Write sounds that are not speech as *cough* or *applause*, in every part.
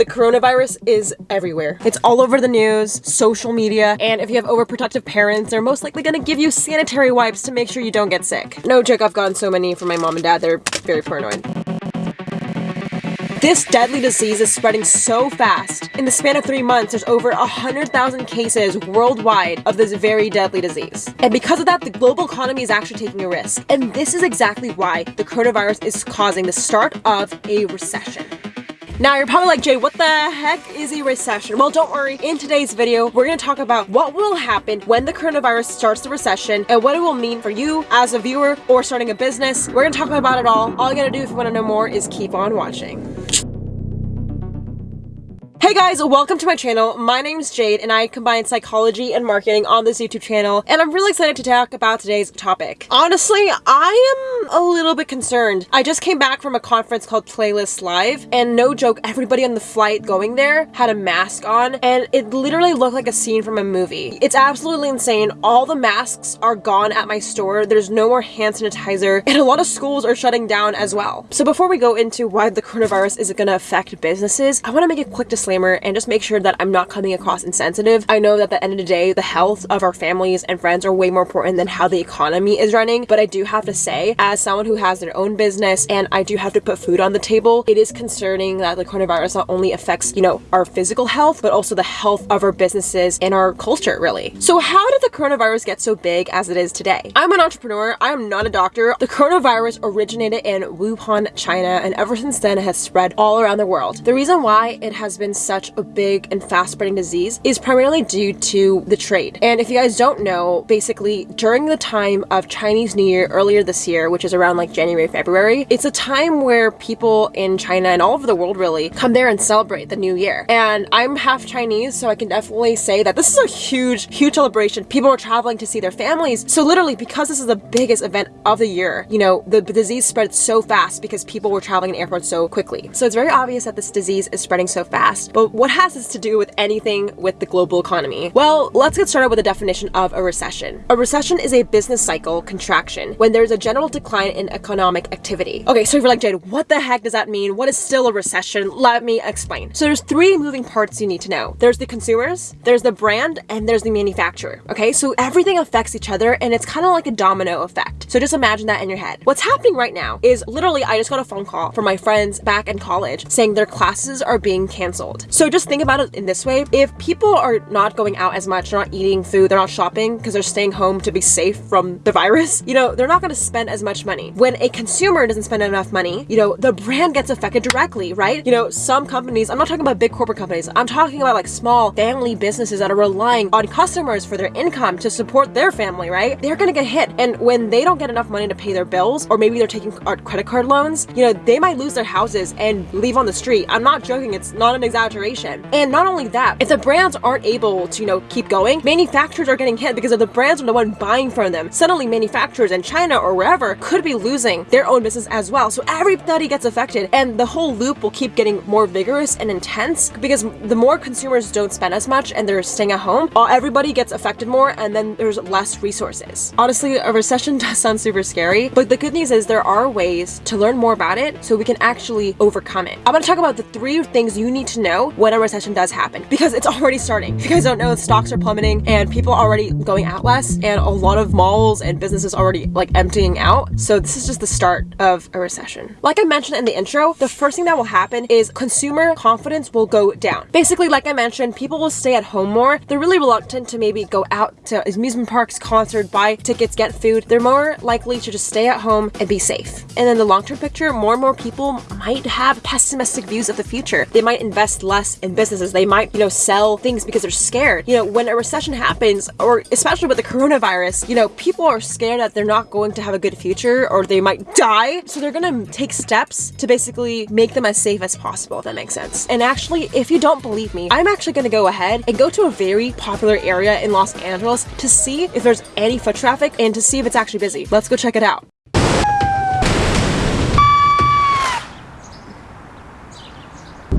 The coronavirus is everywhere. It's all over the news, social media, and if you have overprotective parents, they're most likely gonna give you sanitary wipes to make sure you don't get sick. No joke, I've gotten so many from my mom and dad, they're very paranoid. This deadly disease is spreading so fast. In the span of three months, there's over 100,000 cases worldwide of this very deadly disease. And because of that, the global economy is actually taking a risk. And this is exactly why the coronavirus is causing the start of a recession. Now you're probably like, Jade, what the heck is a recession? Well, don't worry. In today's video, we're going to talk about what will happen when the coronavirus starts the recession and what it will mean for you as a viewer or starting a business. We're going to talk about it all. All you got to do if you want to know more is keep on watching. Hey guys, welcome to my channel. My name is Jade and I combine psychology and marketing on this YouTube channel and I'm really excited to talk about today's topic. Honestly, I am a little bit concerned. I just came back from a conference called Playlist Live and no joke, everybody on the flight going there had a mask on and it literally looked like a scene from a movie. It's absolutely insane. All the masks are gone at my store. There's no more hand sanitizer and a lot of schools are shutting down as well. So before we go into why the coronavirus is going to affect businesses, I want to make a quick disclaimer disclaimer and just make sure that I'm not coming across insensitive. I know that at the end of the day, the health of our families and friends are way more important than how the economy is running. But I do have to say, as someone who has their own business and I do have to put food on the table, it is concerning that the coronavirus not only affects, you know, our physical health, but also the health of our businesses and our culture, really. So how did the coronavirus get so big as it is today? I'm an entrepreneur. I am not a doctor. The coronavirus originated in Wuhan, China, and ever since then it has spread all around the world. The reason why it has been such a big and fast spreading disease is primarily due to the trade. And if you guys don't know, basically during the time of Chinese New Year earlier this year, which is around like January, February, it's a time where people in China and all over the world really come there and celebrate the new year. And I'm half Chinese, so I can definitely say that this is a huge, huge celebration. People are traveling to see their families. So literally, because this is the biggest event of the year, you know, the, disease spread so fast because people were traveling in airports so quickly. So it's very obvious that this disease is spreading so fast. But what has this to do with anything with the global economy? Well, let's get started with a definition of a recession. A recession is a business cycle contraction when there's a general decline in economic activity. Okay, so if you're like, Jade, what the heck does that mean? What is still a recession? Let me explain. So there's three moving parts you need to know. There's the consumers, there's the brand, and there's the manufacturer. Okay, so everything affects each other and it's kind of like a domino effect. So just imagine that in your head. What's happening right now is literally I just got a phone call from my friends back in college saying their classes are being canceled. So just think about it in this way. If people are not going out as much, they're not eating food, they're not shopping because they're staying home to be safe from the virus, *laughs* you know, they're not going to spend as much money. When a consumer doesn't spend enough money, you know, the brand gets affected directly, right? You know, some companies, I'm not talking about big corporate companies, I'm talking about like small family businesses that are relying on customers for their income to support their family, right? They're going to get hit. And when they don't get enough money to pay their bills, or maybe they're taking uh, credit card loans, you know, they might lose their houses and leave on the street. I'm not joking. It's not an exaggeration. And not only that, if the brands aren't able to, you know, keep going, manufacturers are getting hit because if the brands are the one buying from them, suddenly manufacturers in China or wherever could be losing their own business as well. So everybody gets affected and the whole loop will keep getting more vigorous and intense because the more consumers don't spend as much and they're staying at home, uh, everybody gets affected more and then there's less resources. Honestly, a recession *laughs* does sound super scary, but the good news is there are ways to learn more about it so we can actually overcome it. I'm to talk about the three things you need to know when a recession does happen because it's already starting. If you guys don't know, stocks are plummeting and people are already going out less and a lot of malls and businesses already like emptying out. So this is just the start of a recession. Like I mentioned in the intro, the first thing that will happen is consumer confidence will go down. Basically, like I mentioned, people will stay at home more. They're really reluctant to maybe go out to amusement parks, concert, buy tickets, get food. They're more likely to just stay at home and be safe. And then the long-term picture, more and more people might have pessimistic views of the future. They might invest less in businesses. They might, you know, sell things because they're scared. You know, when a recession happens, or especially with the coronavirus, you know, people are scared that they're not going to have a good future or they might die. So they're gonna take steps to basically make them as safe as possible, if that makes sense. And actually, if you don't believe me, I'm actually gonna go ahead and go to a very popular area in Los Angeles to see if there's any foot traffic and to see if it's actually busy. Let's go check it out.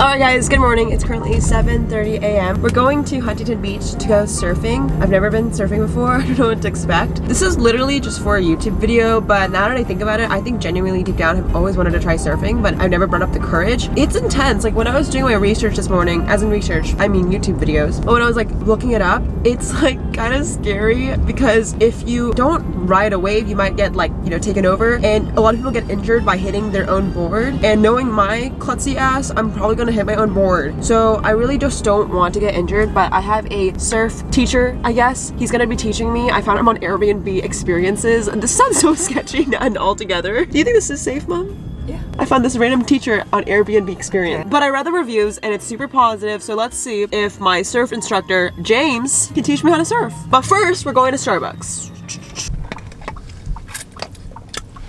Alright guys, good morning. It's currently 7.30 a.m. We're going to Huntington Beach to go surfing. I've never been surfing before. *laughs* I don't know what to expect. This is literally just for a YouTube video, but now that I think about it, I think genuinely deep down I've always wanted to try surfing, but I've never brought up the courage. It's intense. Like when I was doing my research this morning, as in research, I mean YouTube videos, but when I was like looking it up, it's *laughs* like kind of scary because if you don't ride a wave, you might get like, you know, taken over and a lot of people get injured by hitting their own board. And knowing my klutzy ass, I'm probably gonna hit my own board. So I really just don't want to get injured, but I have a surf teacher, I guess. He's gonna be teaching me. I found him on Airbnb experiences. And *laughs* this sounds so *laughs* sketchy and altogether. Do you think this is safe, mom? Yeah. I found this random teacher on Airbnb experience. But I read the reviews and it's super positive, so let's see if my surf instructor, James, can teach me how to surf. But first, we're going to Starbucks.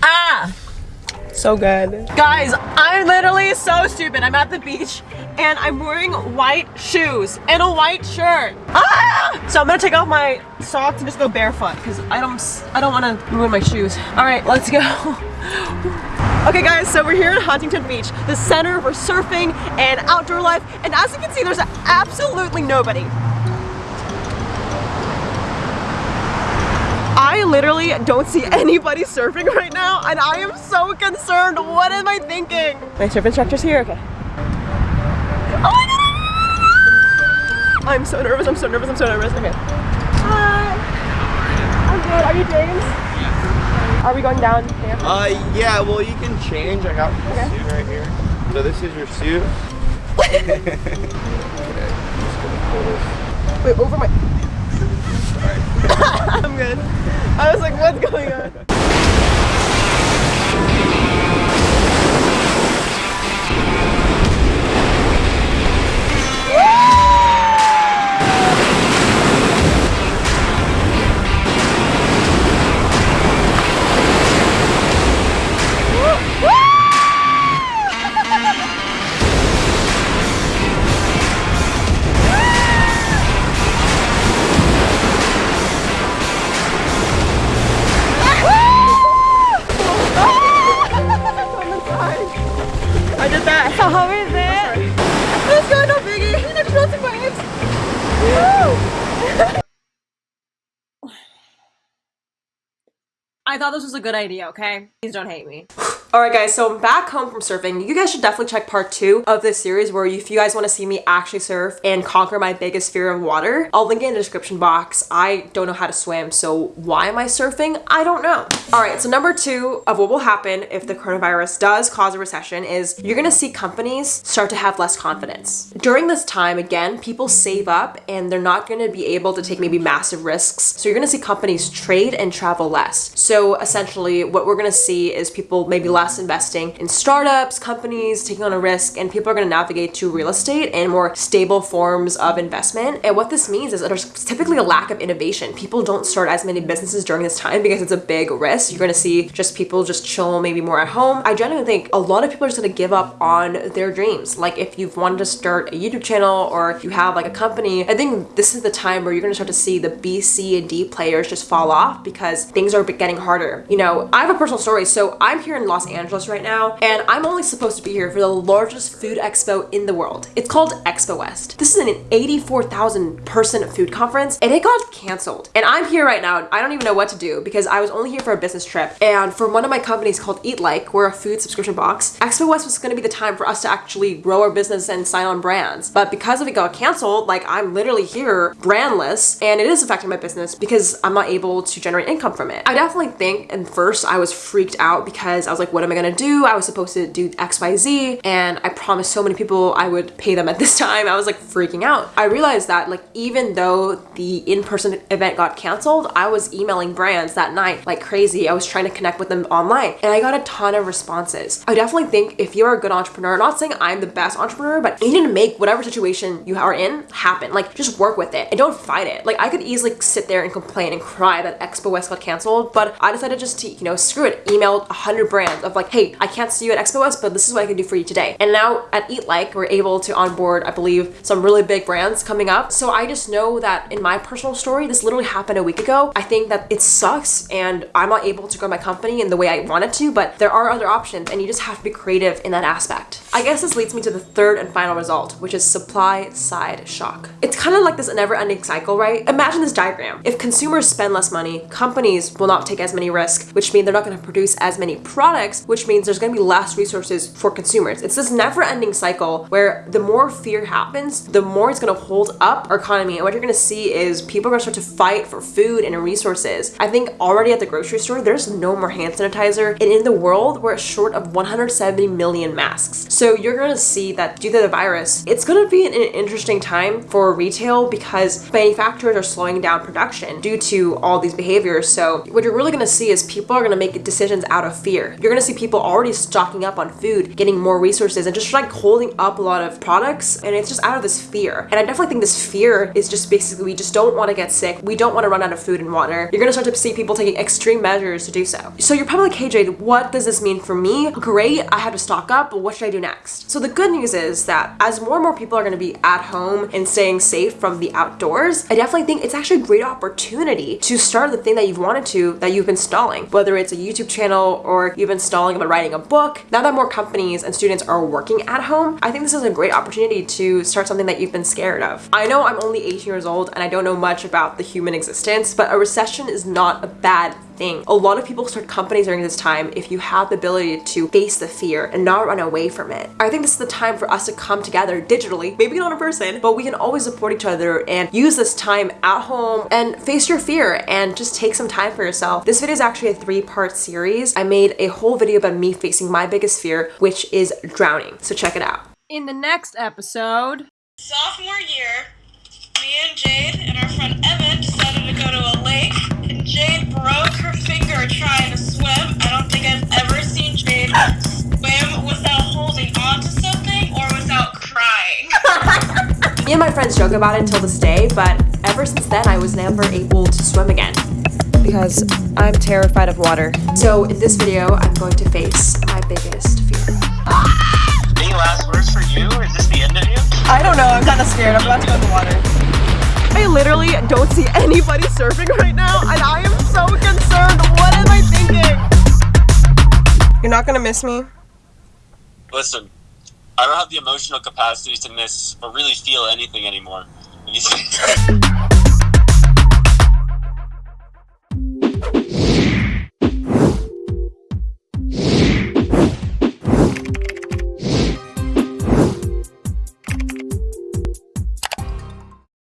Ah! So good. Guys, I'm literally so stupid. I'm at the beach and I'm wearing white shoes and a white shirt. Ah! So I'm gonna take off my socks and just go barefoot because I don't I don't want to ruin my shoes. All right, let's go. *laughs* Okay guys, so we're here at Huntington Beach, the center for surfing and outdoor life, and as you can see, there's absolutely nobody. I literally don't see anybody surfing right now, and I am so concerned. What am I thinking? My surf instructor's here, okay. Oh my god! I'm so nervous, I'm so nervous, I'm so nervous. Okay. Hi. I'm good, are you James? Yeah. Are we going down here? Uh, yeah, well, you can change. I got Okay. suit right here. So this is your suit. *laughs* *laughs* okay, just gonna pull this. Wait, over my... *coughs* I'm good. I was like, what's going on? Thought this was a good idea, okay? Please don't hate me. *sighs* Alright guys, so I'm back home from surfing. You guys should definitely check part two of this series where if you guys want to see me actually surf and conquer my biggest fear of water, I'll link it in the description box. I don't know how to swim, so why am I surfing? I don't know. Alright, so number two of what will happen if the coronavirus does cause a recession is you're gonna see companies start to have less confidence. During this time, again, people save up and they're not gonna be able to take maybe massive risks. So you're gonna see companies trade and travel less. So essentially what we're gonna see is people maybe less investing in startups, companies, taking on a risk, and people are gonna navigate to real estate and more stable forms of investment. And what this means is that there's typically a lack of innovation. People don't start as many businesses during this time because it's a big risk. You're gonna see just people just chill maybe more at home. I genuinely think a lot of people are just gonna give up on their dreams. Like if you've wanted to start a YouTube channel or if you have like a company, I think this is the time where you're gonna start to see the B, C, and D players just fall off because things are getting harder. You know, I have a personal story. So I'm here in Los Angeles right now, and I'm only supposed to be here for the largest food expo in the world. It's called Expo West. This is an 84,000 person food conference, and it got canceled. And I'm here right now. I don't even know what to do because I was only here for a business trip. And for one of my companies called Eat Like, we're a food subscription box. Expo West was gonna be the time for us to actually grow our business and sign on brands. But because of it got canceled, like I'm literally here brandless, and it is affecting my business because I'm not able to generate income from it. I definitely think, and first I was freaked out because I was like, what am I gonna do? I was supposed to do XYZ, and I promised so many people I would pay them at this *laughs* time. I was like freaking out. I realized that like even though the in-person event got canceled, I was emailing brands that night like crazy. I was trying to connect with them online and I got a ton of responses. I definitely think if you're a good entrepreneur, not saying I'm the best entrepreneur, but you need to make whatever situation you are in happen. Like just work with it and don't fight it. Like I could easily sit there and complain and cry that Expo West got canceled, but I decided just to, you know, screw it, emailed 100 brands of of like, hey, I can't see you at Expo West, but this is what I can do for you today. And now at Eat Like, we're able to onboard, I believe, some really big brands coming up. So I just know that in my personal story, this literally happened a week ago. I think that it sucks and I'm not able to grow my company in the way I wanted to, but there are other options and you just have to be creative in that aspect. I guess this leads me to the third and final result, which is supply side shock. It's kind of like this never ending cycle, right? Imagine this diagram. If consumers spend less money, companies will not take as many risks, which means they're not going to produce as many products, which means there's going to be less resources for consumers. It's this never ending cycle where the more fear happens, the more it's going to hold up our economy. And what you're going to see is people are going to start to fight for food and resources. I think already at the grocery store, there's no more hand sanitizer. And in the world, we're short of 170 million masks. So you're going to see that due to the virus, it's going to be an interesting time for retail because manufacturers are slowing down production due to all these behaviors. So what you're really going to see is people are going to make decisions out of fear. You're going to see people already stocking up on food, getting more resources and just like holding up a lot of products. And it's just out of this fear. And I definitely think this fear is just basically we just don't want to get sick. We don't want to run out of food and water. You're going to start to see people taking extreme measures to do so. So you're probably like, hey Jade, what does this mean for me? Great, I had to stock up, but what should I do next? So the good news is that as more and more people are going to be at home and staying safe from the outdoors, I definitely think it's actually a great opportunity to start the thing that you've wanted to that you've been stalling, whether it's a YouTube channel or you've been stalling about writing a book. Now that more companies and students are working at home, I think this is a great opportunity to start something that you've been scared of. I know I'm only 18 years old and I don't know much about the human existence, but a recession is not a bad thing. A lot of people start companies during this time if you have the ability to face the fear and not run away from it. I think this is the time for us to come together digitally, maybe not in person, but we can always support each other and use this time at home and face your fear and just take some time for yourself. This video is actually a three-part series. I made a whole video about me facing my biggest fear, which is drowning. So check it out. In the next episode, Sophomore year, me and Jade and our friend Evan decided to go to a lake, and Jade broke her finger trying to swim. I don't think I've ever seen Jade swim without holding onto something or without crying. *laughs* Me and my friends joke about it until this day, but ever since then I was never able to swim again because I'm terrified of water. So in this video, I'm going to face my biggest fear. Any last words for you? Is this the end of you? I don't know, I'm kind of scared. I'm about to go in the water. I literally don't see anybody surfing right now, and I am so concerned. What am I thinking? You're not gonna miss me? Listen, I don't have the emotional capacity to miss or really feel anything anymore. *laughs* *laughs*